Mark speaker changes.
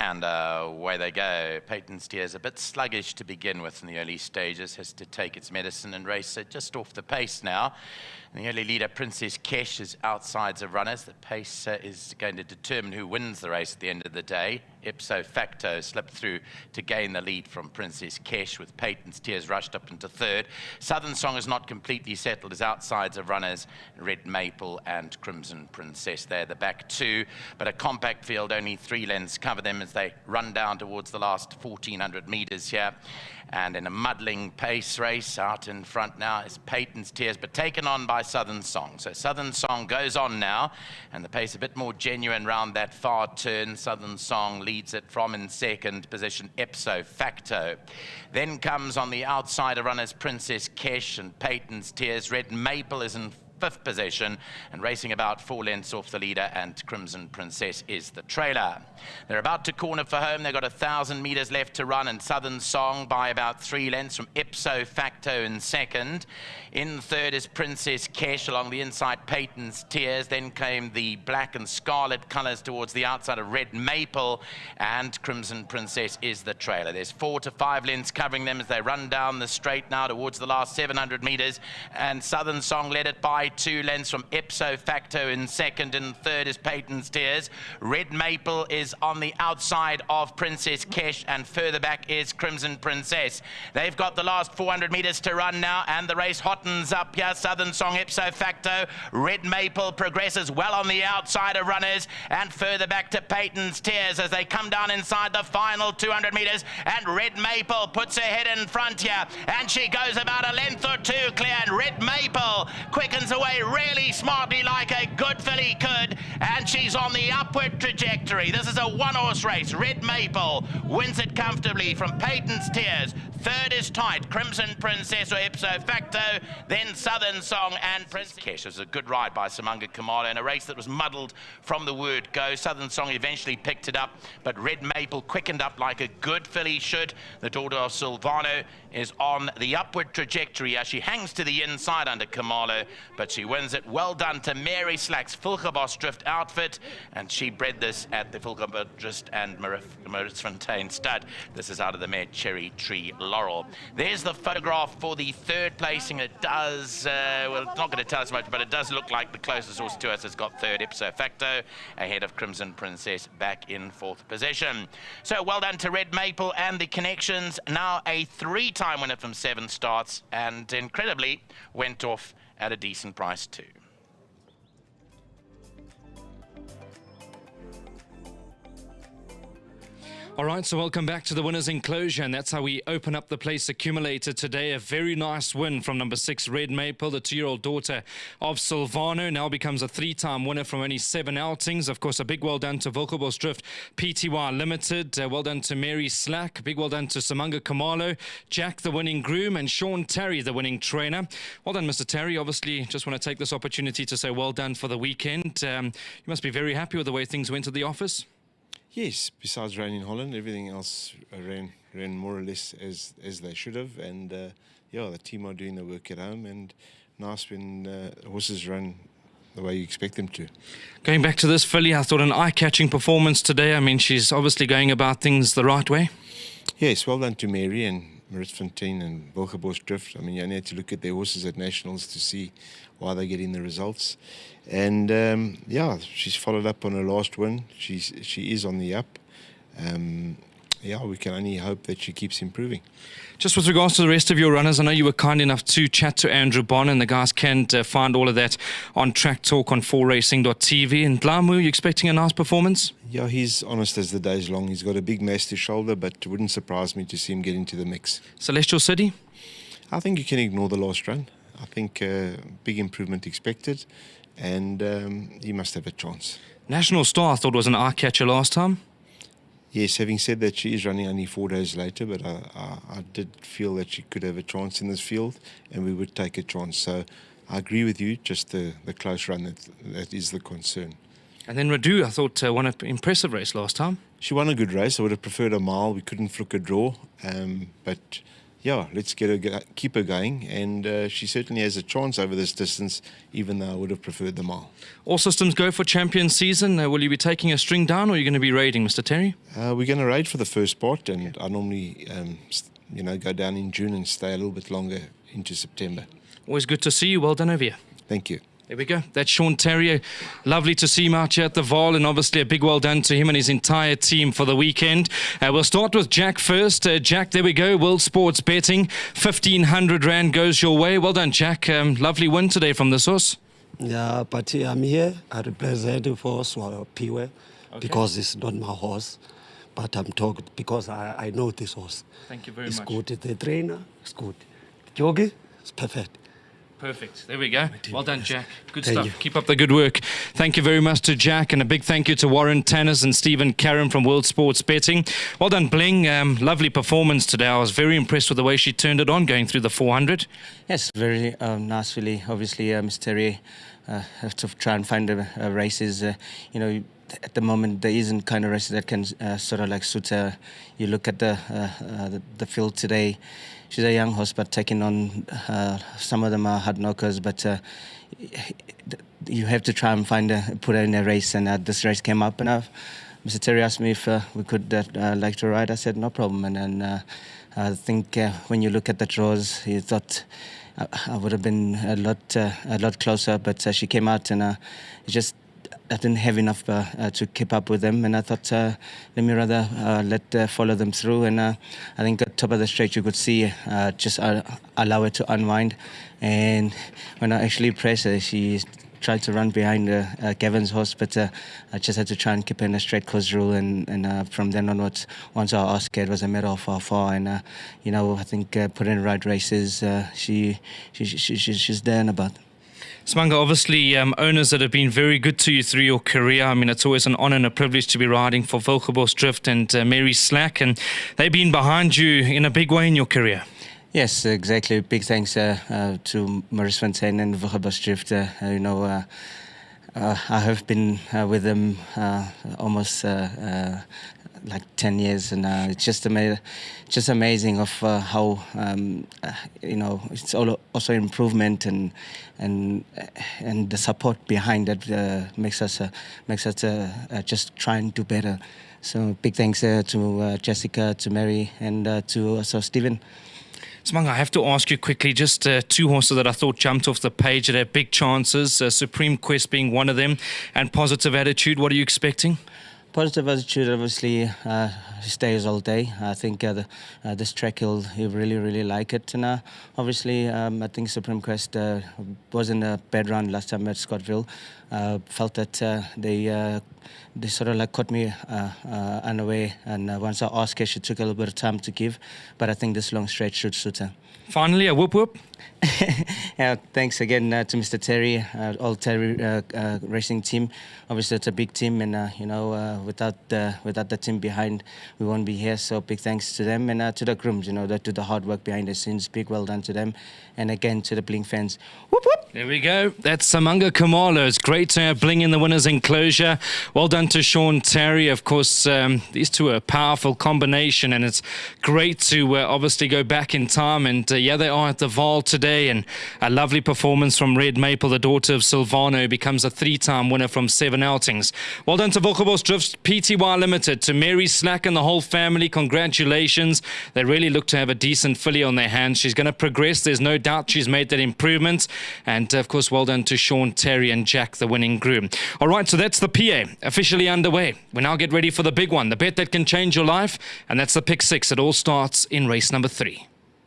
Speaker 1: And uh, away they go. Peyton's Tears a bit sluggish to begin with in the early stages, has to take its medicine and race it just off the pace now. And the early leader, Princess Kesh, is outsides of runners. The pace uh, is going to determine who wins the race at the end of the day. Ipso facto slipped through to gain the lead from Princess Kesh with Peyton Tears rushed up into third. Southern Song is not completely settled as outsides of runners. Red Maple and Crimson Princess. They're the back two, but a compact field, only three lengths cover them as they run down towards the last 1,400 metres here. And in a muddling pace race out in front now is Peyton Tears, but taken on by Southern Song. So Southern Song goes on now, and the pace a bit more genuine round that far turn. Southern Song leads it from in second position, Ipso Facto. Then comes on the outside of runners Princess Kesh and Peyton's Tears. Red Maple is in fifth position and racing about four lengths off the leader and Crimson Princess is the trailer. They're about to corner for home. They've got a thousand meters left to run and Southern Song by about three lengths from Ipso Facto in second. In third is Princess Kesh along the inside Peyton's Tears. Then came the black and scarlet colors towards the outside of Red Maple and Crimson Princess is the trailer. There's four to five lengths covering them as they run down the straight now towards the last 700 meters and Southern Song led it by two lengths from Ipso Facto in second and third is Peyton's Tears. Red Maple is on the outside of Princess Kesh and further back is Crimson Princess. They've got the last 400 meters to run now and the race hottens up here. Southern Song Ipso Facto. Red Maple progresses well on the outside of runners and further back to Peyton's Tears as they come down inside the final 200 meters and Red Maple puts her head in front here and she goes about a length or two clear and Red Maple quickens away really smartly like a good filly could and she's on the upward trajectory. This is a one-horse race. Red Maple wins it comfortably from Peyton's Tears. Third is tight. Crimson Princess or Ipso Facto. Then Southern Song and Prince Kesh. It was a good ride by Samanga Khumalo in a race that was muddled from the word go. Southern Song eventually picked it up, but Red Maple quickened up like a good filly should. The daughter of Silvano is on the upward trajectory as she hangs to the inside under Khumalo, but she wins it. Well done to Mary Slack's Wilgerbosdrift outfit, and she bred this at the Fulkerbos Drift and Fontaine stud. This is out of the mare Cherry Tree Laurel. There's the photograph for the third placing. It does, uh, well, it's not going to tell us much, but it does look like the closest horse to us has got third ipso facto, ahead of Crimson Princess back in fourth position. So well done to Red Maple and the connections. Now a three-time winner from seven starts, and incredibly went off at a decent price too.
Speaker 2: All right, so welcome back to the winner's enclosure, and that's how we open up the place accumulator today. A very nice win from number six, Red Maple, the two-year-old daughter of Silvano, now becomes a three-time winner from only seven outings. Of course, a big well done to Wilgerbosdrift PTY Limited. Uh, well done to Mary Slack. Big well done to Samanga Khumalo, Jack, the winning groom, and Sean Tarry, the winning trainer. Well done, Mr. Tarry. Obviously, just want to take this opportunity to say well done for the weekend. Um, you must be very happy with the way things went at the office.
Speaker 3: Yes, besides rain in Holland, everything else ran ran more or less as as they should have, and uh, yeah, the team are doing the work at home, and nice when uh, horses run the way you expect them to.
Speaker 2: Going back to this filly, I thought an eye-catching performance today. I mean, she's obviously going about things the right way.
Speaker 3: Yes, well done to Mary and Marit Fontaine and Wilgerbosdrift. I mean, you need to look at their horses at nationals to see why they're getting the results. And um, yeah, she's followed up on her last win. She's she is on the up. Um, yeah, we can only hope that she keeps improving.
Speaker 2: Just with regards to the rest of your runners, I know you were kind enough to chat to Andrew Bond, and the guys can uh, find all of that on Track Talk on 4racing.tv. And Blamu, you expecting a nice performance?
Speaker 3: Yeah, he's honest as the day's long. He's got a big massive shoulder, but it wouldn't surprise me to see him get into the mix.
Speaker 2: Celestial City?
Speaker 3: I think you can ignore the last run. I think uh, big improvement expected, and um, he must have a chance.
Speaker 2: National Star, I thought was an eye catcher last time.
Speaker 3: Yes, having said that, she is running only four days later, but I, I, I, did feel that she could have a chance in this field, and we would take a chance. So I agree with you, just the, the close run that, that is the concern.
Speaker 2: And then Radu, I thought, uh, won an impressive race last time.
Speaker 3: She won a good race. I would have preferred a mile. We couldn't fluke a draw, um, but yeah, let's get her, keep her going. And uh, she certainly has a chance over this distance, even though I would have preferred the mile.
Speaker 2: All systems go for champion season. Uh, will you be taking a string down or are you going to be raiding, Mr. Tarry?
Speaker 3: Uh, we're going to raid for the first part, and I normally, um, you know, go down in June and stay a little bit longer into September.
Speaker 2: Always good to see you. Well done over here.
Speaker 3: Thank you.
Speaker 2: There we go. That's Sean Tarry. Lovely to see him out here at the Vaal, and obviously a big well done to him and his entire team for the weekend. Uh, we'll start with Jack first. Uh, Jack, there we go. World Sports Betting. 1,500 Rand goes your way. Well done, Jack. Um, lovely win today from the source.
Speaker 4: Yeah, but I'm here. I represent for Swallow Piwe okay. because it's not my horse. But I'm talking because I, I know this horse.
Speaker 2: Thank you very
Speaker 4: it's
Speaker 2: much.
Speaker 4: It's good. The trainer, it's good. Jogi, it's perfect.
Speaker 2: Perfect. There we go. Well done, Jack. Good
Speaker 4: thank
Speaker 2: stuff.
Speaker 4: You.
Speaker 2: Keep up the good work. Thank you very much to Jack, and a big thank you to Warren Tannis and Stephen Karen from World Sports Betting. Well done, Bling. Um, lovely performance today. I was very impressed with the way she turned it on going through the 400.
Speaker 5: Yes, very um, nice, really. Obviously, uh, Mr. Tarry uh, have to try and find a, a races. Uh, you know, at the moment there isn't kind of races that can uh, sort of like suit her. You look at the, uh, uh, the, the field today. She's a young horse, but taking on uh, some of them are hard knockers. But uh, you have to try and find a put her in a race, and uh, this race came up, and Mr. Tarry asked me if we could like to ride. I said no problem, and then I think when you look at the draws, he thought. I would have been a lot uh, a lot closer, but uh, she came out and uh, just I didn't have enough uh, uh, to keep up with them, and I thought uh, let me rather let follow them through. And I think at top of the straight you could see just allow it to unwind. And when I actually pressed her, she tried to run behind uh, Gavin's horse, but uh, I just had to try and keep in a straight course rule. And, and uh, from then onwards, once I asked it was a matter of how far. And, you know, I think putting in the right races, she, she, she, she's there and about.
Speaker 2: Smanga, obviously, um, owners that have been very good to you through your career. I mean, it's always an honour and a privilege to be riding for Wilgerbosdrift and uh, Mary Slack, and they've been behind you in a big way in your career.
Speaker 5: Yes, exactly. Big thanks uh, uh, to Maurice Fontaine and Wilgerbosdrift. Uh, you know, uh, uh, I have been with them almost like 10 years and uh, it's just ama- just amazing of uh, how um, uh, you know it's all also improvement and and and the support behind that uh, makes us uh, makes us uh, just try and do better so big thanks to Jessica to Mary and to also Stephen
Speaker 2: Smanga, I have to ask you quickly just uh, two horses that I thought jumped off the page that have big chances, uh, Supreme Quest being one of them, and Positive Attitude. What are you expecting?
Speaker 5: Positive attitude obviously uh, stays all day. I think uh, the, uh, this track he'll, he'll really really like it. And uh, obviously um, I think Supreme Quest uh, was in a bad run last time at Scottsville. Uh, felt that they they sort of like caught me unaware. And once I asked her, she took a little bit of time to give. But I think this long straight should suit her.
Speaker 2: Finally, a whoop whoop.
Speaker 5: yeah, thanks again uh, to Mr. Tarry, uh, all Tarry uh, uh, racing team. Obviously, it's a big team, and uh, you know, uh, without the without the team behind, we won't be here. So big thanks to them and to the grooms. You know, that do the hard work behind the scenes. Big well done to them, and again to the Bling fans. Whoop whoop.
Speaker 2: There we go. That's Samanga Khumalo. It's great to have Bling in the winners' enclosure. Well done to Sean Tarry. Of course, um, these two are a powerful combination, and it's great to obviously go back in time. And yeah, they are at the Vaal today, and a lovely performance from Red Maple, the daughter of Silvano, becomes a three-time winner from seven outings. Well done to Wilgerbosdrift PTY Limited, to Mary Slack and the whole family. Congratulations. They really look to have a decent filly on their hands. She's going to progress. There's no doubt she's made that improvement. And, of course, well done to Sean Tarry and Jack, the winning groom. All right, so that's the PA officially underway. We now get ready for the big one, the bet that can change your life. And that's the pick six. It all starts in race number three.